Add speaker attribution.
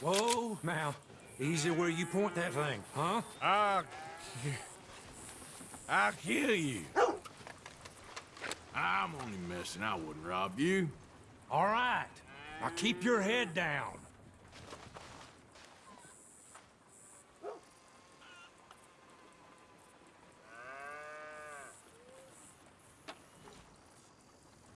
Speaker 1: Whoa, now, easy where you point that thing, huh?
Speaker 2: I'll... I'll kill you. I'm only messing. I wouldn't rob you.
Speaker 1: All right. Now keep your head down.